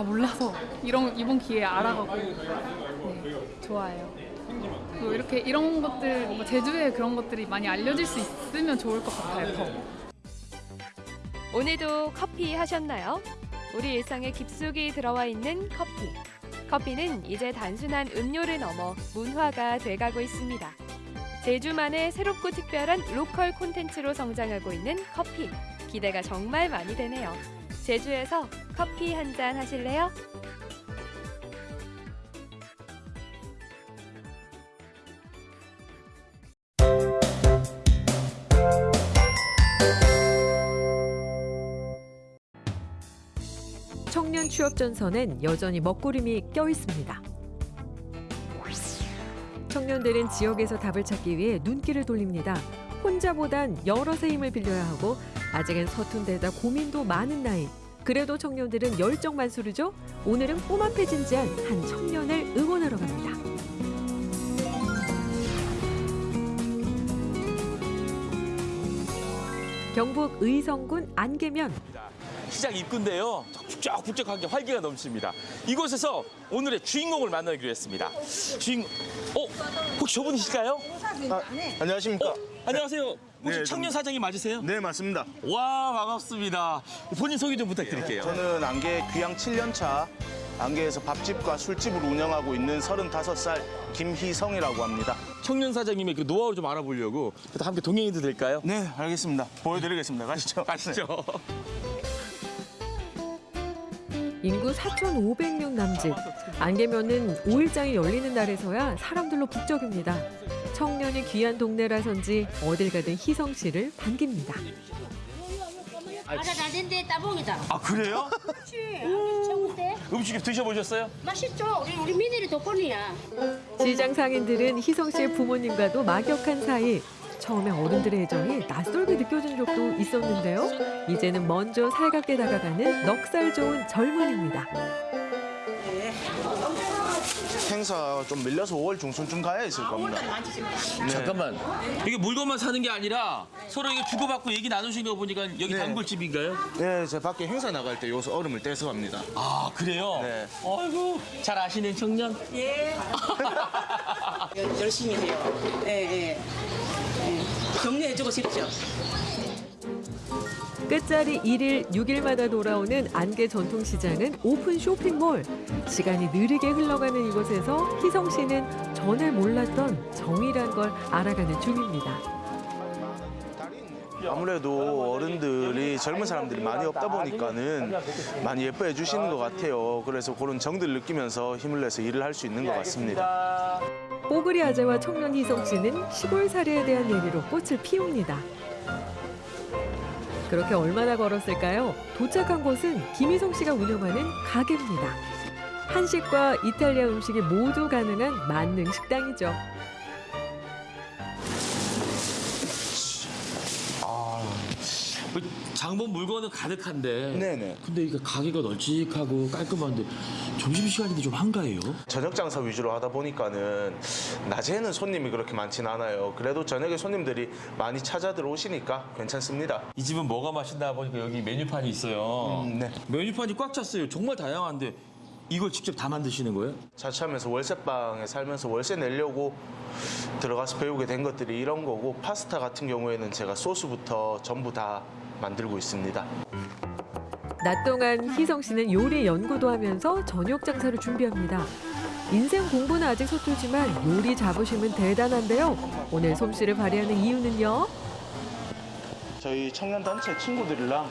아 몰라서 이런 이번 기회에 알아가고 네, 좋아요. 그리고 이렇게 이런 것들 뭔가 제주에 그런 것들이 많이 알려질 수 있으면 좋을 것 같아요. 더. 오늘도 커피 하셨나요? 우리 일상에 깊숙이 들어와 있는 커피. 커피는 이제 단순한 음료를 넘어 문화가 돼가고 있습니다. 제주만의 새롭고 특별한 로컬 콘텐츠로 성장하고 있는 커피. 기대가 정말 많이 되네요. 제주에서 커피 한 잔 하실래요? 청년 취업 전선엔 여전히 먹구름이 껴 있습니다. 청년들은 지역에서 답을 찾기 위해 눈길을 돌립니다. 혼자보단 여럿의 힘을 빌려야 하고 아직은 서툰 데다 고민도 많은 나이. 그래도 청년들은 열정 만수르죠. 오늘은 꿈 앞에 진지한 한 청년을 응원하러 갑니다. 경북 의성군 안개면 시장 입구인데요. 북적북적하게 활기가 넘칩니다. 이곳에서 오늘의 주인공을 만나기로 했습니다. 주인, 어, 혹시 저분이실까요? 안녕하십니까. 어, 안녕하세요. 혹시 네, 청년 사장이 맞으세요? 네, 맞습니다. 와, 반갑습니다. 본인 소개 좀 부탁드릴게요. 저는 안개 귀향 7년 차 안개에서 밥집과 술집을 운영하고 있는 35살 김희성이라고 합니다. 청년 사장님의 그 노하우를 좀 알아보려고 그래도 함께 동행해도 될까요? 네, 알겠습니다. 보여드리겠습니다. 가시죠. <laughs> 가시죠. 인구 4,500명 남짓. 안개면은 5일장이 열리는 날에서야 사람들로 북적입니다. 청년이 귀한 동네라선지 어딜 가든 희성 씨를 반깁니다. 알아 다된데 따봉이다. 아 그래요? <laughs> 음식 드셔보셨어요? 맛있죠. 우리 우리 미네리 덕분이야. 시장 상인들은 희성 씨의 부모님과도 막역한 사이. 처음에 어른들의 애정이 낯설게 느껴진 적도 있었는데요. 이제는 먼저 살갑게 다가가는 넉살 좋은 젊은입니다. 행사 좀 밀려서 5월 중순쯤 가야 있을 겁니다. 네. 잠깐만 이게 물건만 사는 게 아니라 서로 이게 주고받고 얘기 나누시는 거 보니까 여기 네. 단골집인가요? 네, 제 밖에 행사 나갈 때 여기서 얼음을 떼서 갑니다. 아 그래요? 네. 아이고 잘 아시는 청년? 예. <laughs> 열심히 해요. 예, 예. 예. 격려해주고 싶죠. 끝자리 1일, 6일마다 돌아오는 안개 전통시장은 오픈 쇼핑몰. 시간이 느리게 흘러가는 이곳에서 희성 씨는 전에 몰랐던 정이란 걸 알아가는 중입니다. 아무래도 어른들이 젊은 사람들이 많이 없다 보니까는 많이 예뻐해 주시는 것 같아요. 그래서 그런 정들을 느끼면서 힘을 내서 일을 할 수 있는 것 같습니다. 뽀글이 아재와 청년 희성 씨는 시골살이에 대한 얘기로 꽃을 피웁니다. 그렇게 얼마나 걸었을까요? 도착한 곳은 김희성 씨가 운영하는 가게입니다. 한식과 이탈리아 음식이 모두 가능한 만능 식당이죠. 아, 뭐 장본 물건은 가득한데. 네네. 근데 이게 가게가 널찍하고 깔끔한데 점심 시간인데 좀 한가해요. 저녁 장사 위주로 하다 보니까는 낮에는 손님이 그렇게 많진 않아요. 그래도 저녁에 손님들이 많이 찾아 들어오시니까 괜찮습니다. 이 집은 뭐가 맛있나 보니까 여기 메뉴판이 있어요. 음, 네. 메뉴판이 꽉 찼어요. 정말 다양한데 이걸 직접 다 만드시는 거예요? 자취하면서 월세방에 살면서 월세 내려고 들어가서 배우게 된 것들이 이런 거고 파스타 같은 경우에는 제가 소스부터 전부 다 만들고 있습니다. 낮 동안 희성 씨는 요리 연구도 하면서 저녁 장사를 준비합니다. 인생 공부는 아직 서툴지만 요리 자부심은 대단한데요. 오늘 솜씨를 발휘하는 이유는요. 저희 청년 단체 친구들이랑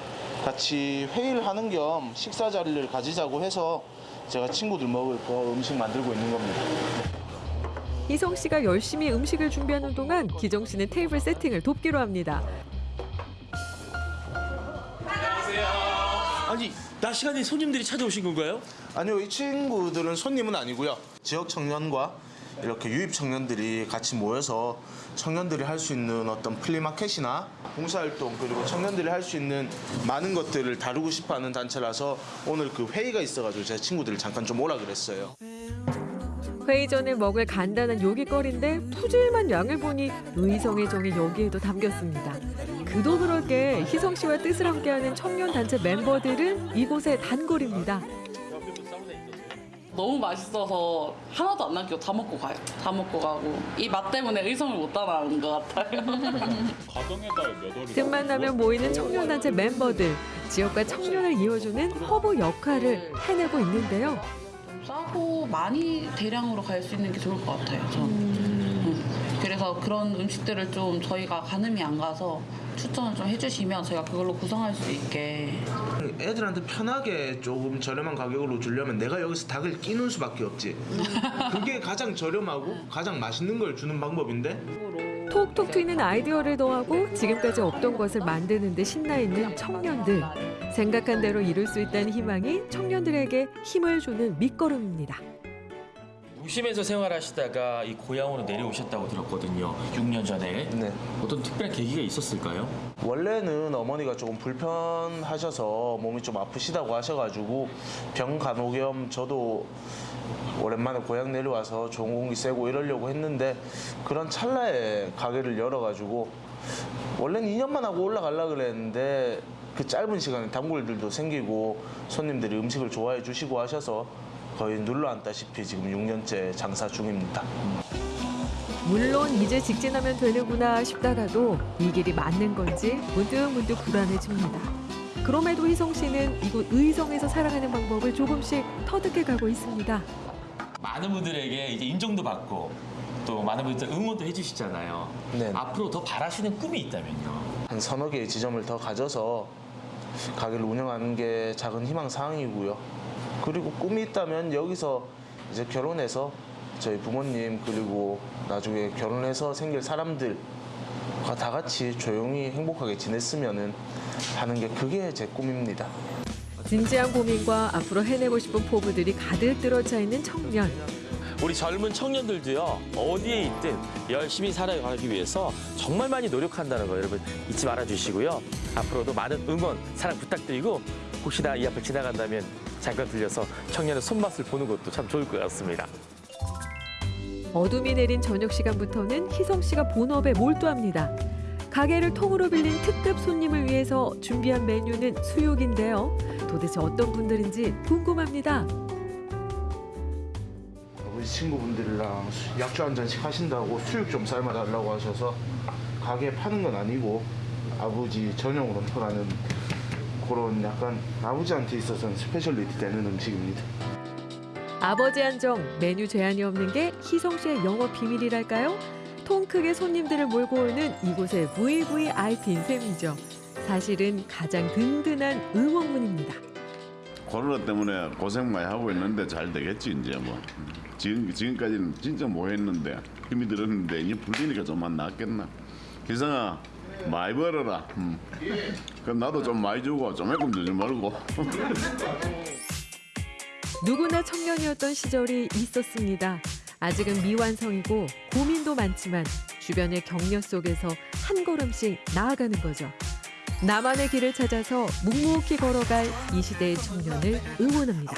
같이 회의를 하는 겸 식사 자리를 가지자고 해서 제가 친구들 먹을 거 음식 만들고 있는 겁니다. 희성 씨가 열심히 음식을 준비하는 동안 기정 씨는 테이블 세팅을 돕기로 합니다. 아니 낮 시간에 손님들이 찾아오신 건가요? 아니요, 이 친구들은 손님은 아니고요. 지역 청년과 이렇게 유입 청년들이 같이 모여서 청년들이 할 수 있는 어떤 플리마켓이나 봉사활동 그리고 청년들이 할 수 있는 많은 것들을 다루고 싶어하는 단체라서 오늘 그 회의가 있어가지고 제 친구들을 잠깐 좀 오라 그랬어요. 회의 전에 먹을 간단한 요깃거리인데 푸짐한 양을 보니 의성의 정이 여기에도 담겼습니다. 그도 그럴 게 희성 씨와 뜻을 함께하는 청년 단체 멤버들은 이곳의 단골입니다. 너무 맛있어서 하나도 안 남기고 다 먹고 가요. 다 먹고 가고 이 맛 때문에 의성을 못 따라하는 것 같아요. <laughs> 틈만 나면 모이는 청년 단체 멤버들 지역과 청년을 이어주는 허브 역할을 해내고 있는데요. 싸고 많이 대량으로 갈 수 있는 게 좋을 것 같아요. 저는. 음. 그래서 그런 음식들을 좀 저희가 가늠이 안 가서 추천을 좀 해주시면 저희가 그걸로 구성할 수 있게 애들한테 편하게 조금 저렴한 가격으로 주려면 내가 여기서 닭을 튀기는 수밖에 없지. 그게 가장 저렴하고 가장 맛있는 걸 주는 방법인데 톡톡 튀는 아이디어를 더하고 지금까지 없던 것을 만드는 데 신나 있는 청년들. 생각한 대로 이룰 수 있다는 희망이 청년들에게 힘을 주는 밑거름입니다. 도심에서 생활하시다가 이 고향으로 내려오셨다고 들었거든요. 6년 전에. 네. 어떤 특별한 계기가 있었을까요? 원래는 어머니가 조금 불편하셔서 몸이 좀 아프시다고 하셔가지고 병 간호 겸 저도 오랜만에 고향 내려와서 좋은 공기 쐬고 이러려고 했는데 그런 찰나에 가게를 열어가지고 원래는 2년만 하고 올라가려고 그랬는데 그 짧은 시간에 단골들도 생기고 손님들이 음식을 좋아해 주시고 하셔서 거의 눌러앉다시피 지금 6년째 장사 중입니다. 물론 이제 직진하면 되는구나 싶다가도 이 길이 맞는 건지 문득문득 불안해집니다. 그럼에도 희성 씨는 이곳 의성에서 살아가는 방법을 조금씩 터득해 가고 있습니다. 많은 분들에게 이제 인정도 받고 또 많은 분들 응원도 해주시잖아요. 앞으로 더 바라시는 꿈이 있다면요. 한 서너 개의 지점을 더 가져서 가게를 운영하는 게 작은 희망 사항이고요. 그리고 꿈이 있다면 여기서 이제 결혼해서 저희 부모님 그리고 나중에 결혼해서 생길 사람들과 다 같이 조용히 행복하게 지냈으면 하는 게 그게 제 꿈입니다. 진지한 고민과 앞으로 해내고 싶은 포부들이 가득 들어차 있는 청년. 우리 젊은 청년들도요 어디에 있든 열심히 살아가기 위해서 정말 많이 노력한다는 거 여러분 잊지 말아 주시고요 앞으로도 많은 응원 사랑 부탁드리고 혹시나 이 앞을 지나간다면 잠깐 들려서 청년의 손맛을 보는 것도 참 좋을 것 같습니다. 어둠이 내린 저녁 시간부터는 희성 씨가 본업에 몰두합니다. 가게를 통으로 빌린 특급 손님을 위해서 준비한 메뉴는 수육인데요. 도대체 어떤 분들인지 궁금합니다. 아버지 친구분들이랑 수- 약주 한 잔씩 하신다고 수육 좀 삶아달라고 하셔서 가게 파는 건 아니고 아버지 전용으로 팔아는 그런 약간 아버지한테 있어서는 speciality 되는 음식입니다. 아버지 한정 메뉴 제한이 없는 게 희성 씨의 영업 비밀이랄까요? 통 크게 손님들을 몰고 오는 이곳의 VVIP인 셈이죠. 사실은 가장 든든한 응원군입니다. 코로나 때문에 고생 많이 하고 있는데 잘 되겠지 이제 뭐 지금 지금까지는 진짜 뭐 했는데 힘이 들었는데 이제 풀리니까 좀만 낫겠나 기상아 많이 벌어라 음. 그럼 나도 좀 많이 주고 조금 주지 말고 <laughs> 누구나 청년이었던 시절이 있었습니다. 아직은 미완성이고 고민도 많지만 주변의 격려 속에서 한 걸음씩 나아가는 거죠. 나만의 길을 찾아서 묵묵히 걸어갈 이 시대의 청년을 응원합니다.